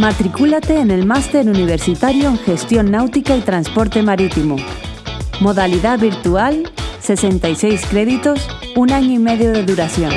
Matricúlate en el Máster Universitario en Gestión Náutica y Transporte Marítimo. Modalidad virtual, 66 créditos, un año y medio de duración.